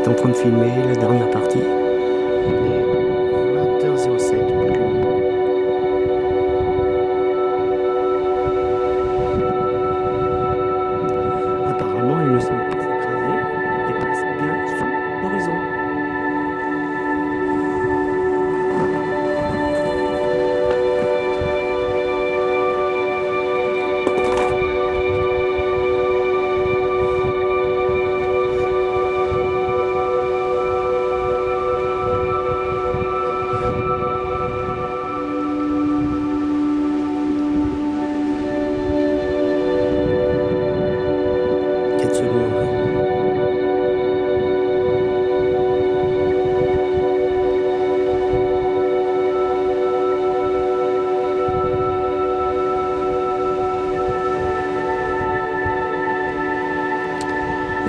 est en train de filmer la dernière partie.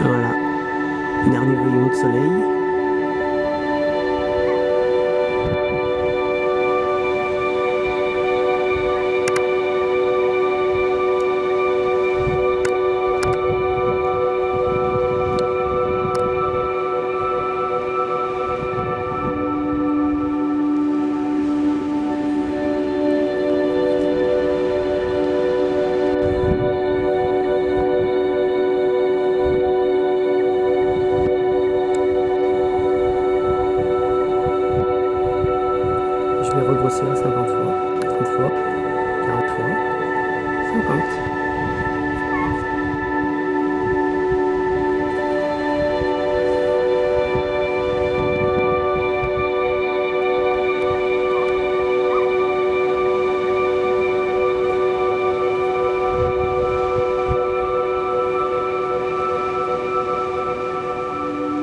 Voilà, dernier rayon de soleil. Vais regrossir 50 fois, 30 fois, 40 fois, 50.